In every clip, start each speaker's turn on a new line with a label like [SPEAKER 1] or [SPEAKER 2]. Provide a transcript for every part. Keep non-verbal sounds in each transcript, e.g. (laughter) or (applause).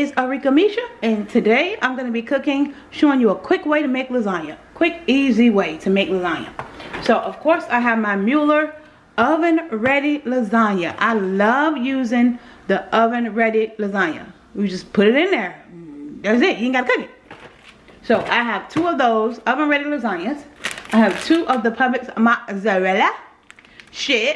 [SPEAKER 1] is Arika Misha and today I'm going to be cooking, showing you a quick way to make lasagna. Quick, easy way to make lasagna. So of course I have my Mueller oven ready lasagna. I love using the oven ready lasagna. We just put it in there. That's it. You ain't got to cook it. So I have two of those oven ready lasagnas. I have two of the Publix mozzarella cheese.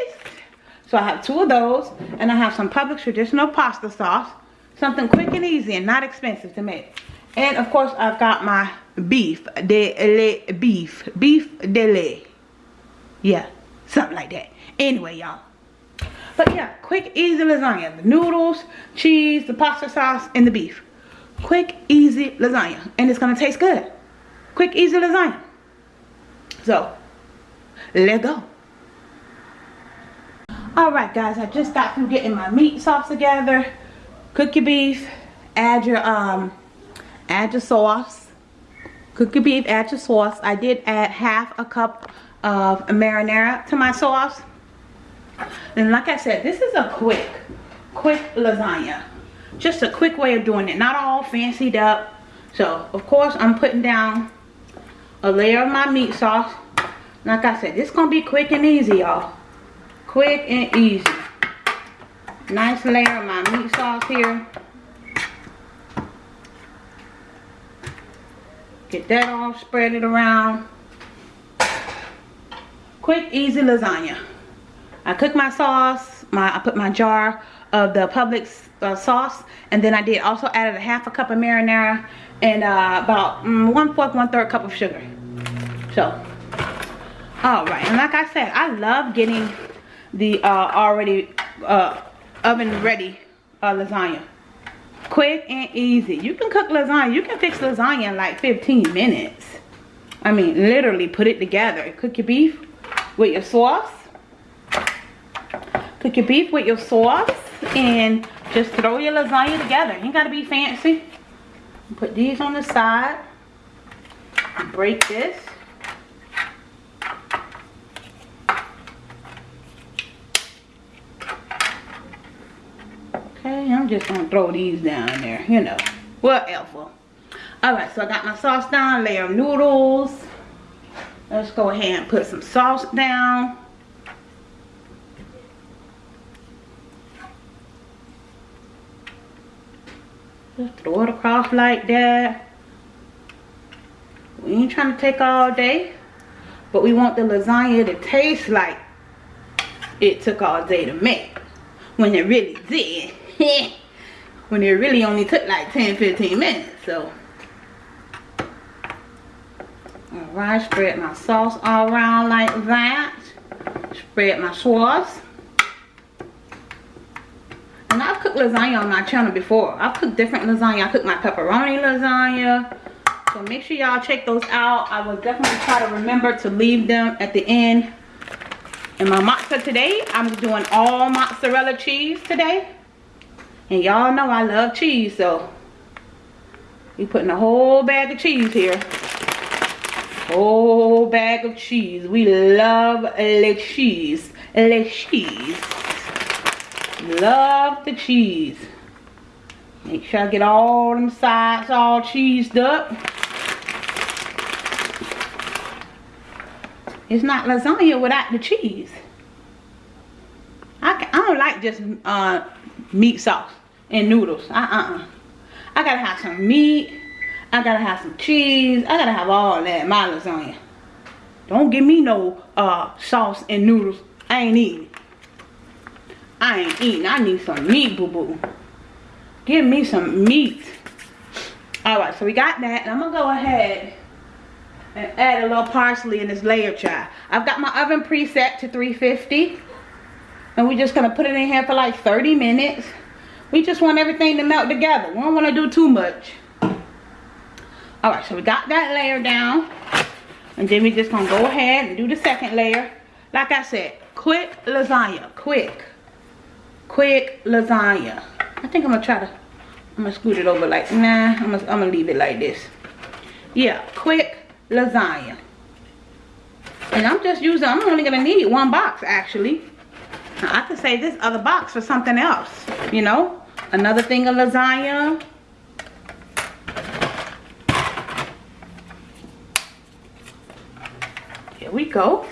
[SPEAKER 1] So I have two of those and I have some Publix traditional pasta sauce Something quick and easy and not expensive to make. And of course, I've got my beef de le beef. Beef de le. Yeah, something like that. Anyway, y'all. But yeah, quick, easy lasagna. The noodles, cheese, the pasta sauce, and the beef. Quick, easy lasagna. And it's going to taste good. Quick, easy lasagna. So, let's go. Alright guys, I just got through getting my meat sauce together cook your beef add your um add your sauce. Cook your beef add your sauce. I did add half a cup of marinara to my sauce. And like i said this is a quick quick lasagna. Just a quick way of doing it. Not all fancied up. So of course i'm putting down a layer of my meat sauce. Like i said this gonna be quick and easy y'all. Quick and easy. Nice layer of my meat sauce here. Get that all spread it around. Quick, easy lasagna. I cooked my sauce. My I put my jar of the Publix uh, sauce, and then I did also added a half a cup of marinara and uh, about mm, one fourth, one third cup of sugar. So, all right. And like I said, I love getting the uh, already uh, oven ready uh, lasagna. Quick and easy. You can cook lasagna. You can fix lasagna in like 15 minutes. I mean, literally put it together. Cook your beef with your sauce. Cook your beef with your sauce. And just throw your lasagna together. You got to be fancy. Put these on the side. Break this. Okay, I'm just gonna throw these down there, you know, whatever. Alright, so I got my sauce down, layer of noodles. Let's go ahead and put some sauce down. Just throw it across like that. We ain't trying to take all day. But we want the lasagna to taste like it took all day to make. When it really did. (laughs) when it really only took like 10-15 minutes so. Alright spread my sauce all around like that? Spread my sauce and I've cooked lasagna on my channel before. I've cooked different lasagna. I cooked my pepperoni lasagna. So make sure y'all check those out. I will definitely try to remember to leave them at the end. And my matzo today I'm doing all mozzarella cheese today and y'all know I love cheese, so we putting a whole bag of cheese here. Whole bag of cheese. We love the cheese. The cheese. Love the cheese. Make sure I get all them sides all cheesed up. It's not lasagna without the cheese. I, I don't like just uh, meat sauce and noodles. Uh-uh. I gotta have some meat. I gotta have some cheese. I gotta have all that my lasagna. Don't give me no uh, sauce and noodles. I ain't eating. I ain't eating. I need some meat, boo-boo. Give me some meat. Alright, so we got that. And I'm to go ahead and add a little parsley in this layer chai. I've got my oven preset to 350. And we're just going to put it in here for like 30 minutes. We just want everything to melt together. We don't want to do too much. Alright, so we got that layer down. And then we're just going to go ahead and do the second layer. Like I said, quick lasagna. Quick. Quick lasagna. I think I'm going to try to, I'm going to scoot it over like, nah, I'm going I'm to leave it like this. Yeah, quick lasagna. And I'm just using, I'm only going to need one box actually. I could save this other box for something else, you know? Another thing of lasagna. Here we go.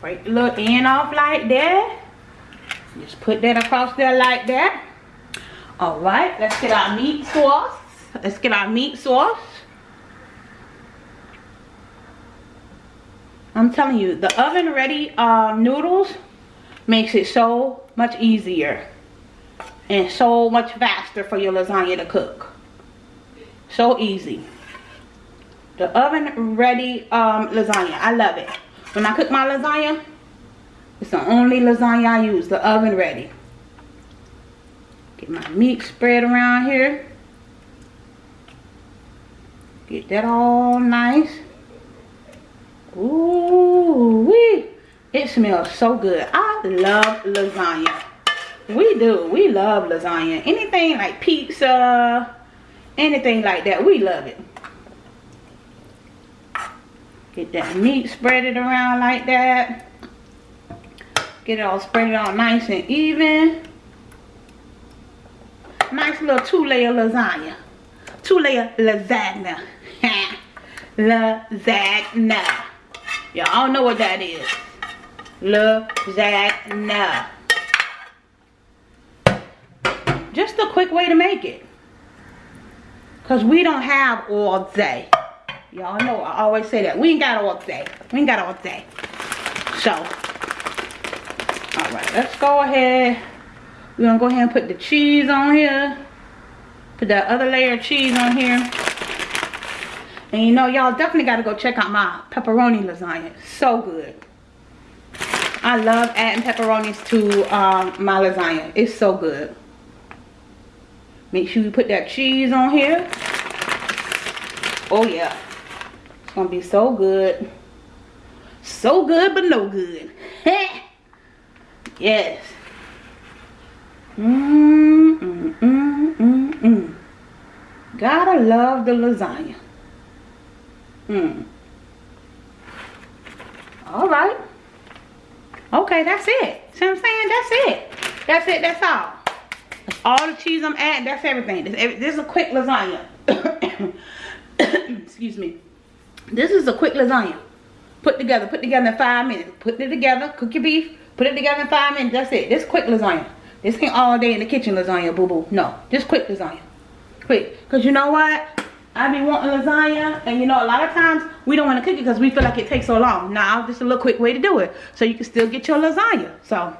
[SPEAKER 1] Break the little end off like that. Just put that across there like that. All right, let's get our meat sauce. Let's get our meat sauce. I'm telling you, the oven ready uh, noodles makes it so much easier and so much faster for your lasagna to cook. So easy. The oven ready um, lasagna. I love it. When I cook my lasagna, it's the only lasagna I use. The oven ready. Get my meat spread around here. Get that all nice. Ooh, wee. It smells so good. I love lasagna. We do. We love lasagna. Anything like pizza, anything like that, we love it. Get that meat spread it around like that. Get it all spread it all nice and even. Nice little two-layer lasagna. Two-layer lasagna. (laughs) lasagna. Y'all know what that is. Lasagna. Just a quick way to make it. Because we don't have all day. Y'all know I always say that. We ain't got all day. We ain't got all day. So, alright, let's go ahead. We're going to go ahead and put the cheese on here. Put that other layer of cheese on here. And you know, y'all definitely got to go check out my pepperoni lasagna. So good. I love adding pepperonis to um, my lasagna. It's so good. Make sure you put that cheese on here. Oh yeah. It's going to be so good. So good but no good. (laughs) yes. Mmm, mmm, mmm, mmm, mmm. Gotta love the lasagna. Hmm. All right. Okay, that's it. See what I'm saying? That's it. That's it. That's all. That's all the cheese I'm adding. That's everything. This, this is a quick lasagna. (coughs) Excuse me. This is a quick lasagna. Put together. Put together in five minutes. Put it together. Cook your beef. Put it together in five minutes. That's it. This quick lasagna. This ain't all day in the kitchen lasagna, boo-boo. No. This quick lasagna. Quick. Because you know what? I be wanting lasagna and you know a lot of times we don't want to cook it because we feel like it takes so long. Now just a little quick way to do it so you can still get your lasagna. So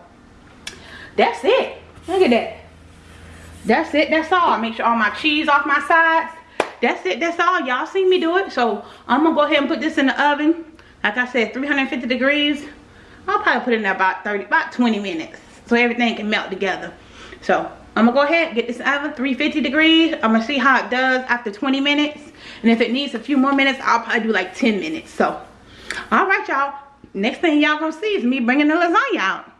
[SPEAKER 1] that's it. Look at that. That's it. That's all. Make sure all my cheese off my sides. That's it. That's all. Y'all see me do it. So I'm going to go ahead and put this in the oven. Like I said 350 degrees. I'll probably put it in about 30 about 20 minutes so everything can melt together. So I'm gonna go ahead get this oven 350 degrees. I'm gonna see how it does after 20 minutes. And if it needs a few more minutes, I'll probably do like 10 minutes. So, all right, y'all. Next thing y'all gonna see is me bringing the lasagna out.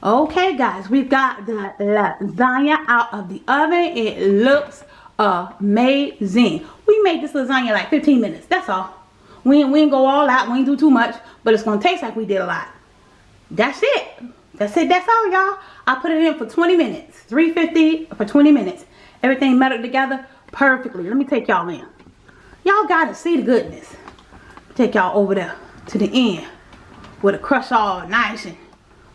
[SPEAKER 1] Okay, guys, we've got the lasagna out of the oven. It looks amazing. We made this lasagna like 15 minutes. That's all. We ain't, we ain't go all out. We ain't do too much. But it's gonna taste like we did a lot. That's it. That's it. That's all, y'all. I put it in for 20 minutes. 350 for 20 minutes. Everything melted together perfectly. Let me take y'all in. Y'all got to see the goodness. Take y'all over there to the end. With the crust all nice and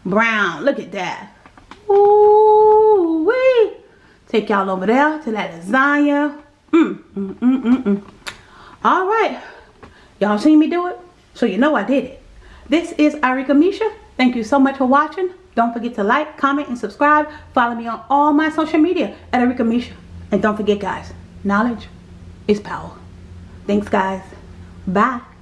[SPEAKER 1] brown. Look at that. Ooh wee. Take y'all over there to that lasagna. Mm, mm, mm, mm, mm. All right. Y'all seen me do it? So you know I did it. This is Arika Misha. Thank you so much for watching. Don't forget to like, comment, and subscribe. Follow me on all my social media at Arika Misha. And don't forget, guys, knowledge is power. Thanks, guys. Bye.